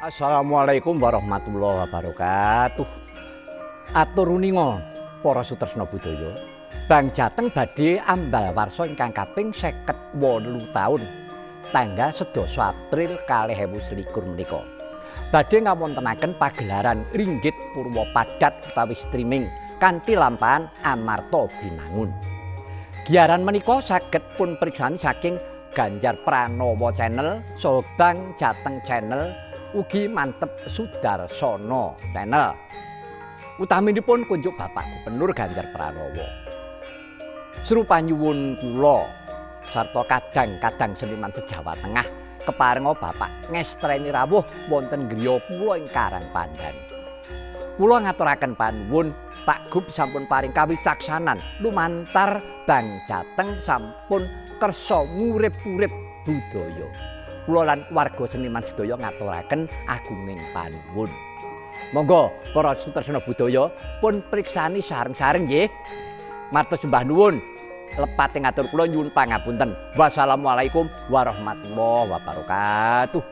Assalamualaikum warahmatullahi wabarakatuh. Atur runinga para sutresna budaya. Bang Jateng badhe ambal warsa ingkang kaping 58 taun tanggal 11 April 2021 menika. Badhe ngawontenaken pagelaran Ringgit Purwa Padat utawi streaming kanthi lampahan Amarta Binangun. Giaran menika saged pun priksani saking Ganjar Pranowo Channel, Sobang Jateng Channel, ugi mantep Sudarsono Channel. Utaminipun kunjuk Bapak Gubernur Ganjar Pranowo. Serupa nyuwun kula sarta kadang-kadang seniman sejawa tengah keparenga Bapak ngestreni rawuh wonten griya kula ing Karang Pandan. Kula ngaturaken panuwun Pak Gub sampun paring kawicaksanan lumantar Bang Jateng sampun kersa ngurip-urip budaya. Kula lan warga seniman sedaya ngaturaken agunging panuwun. Monggo para sutresna budaya pun priksani sareng-sareng nggih. Matur sembah nuwun. Lepate ngatur kula nyuwun pangapunten. Wassalamualaikum warahmatullahi wabarakatuh.